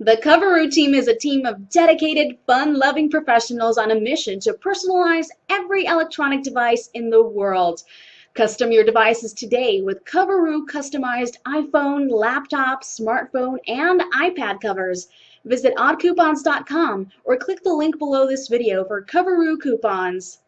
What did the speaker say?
The Coveroo team is a team of dedicated, fun-loving professionals on a mission to personalize every electronic device in the world. Custom your devices today with Coveroo customized iPhone, laptop, smartphone, and iPad covers. Visit oddcoupons.com or click the link below this video for Coveroo coupons.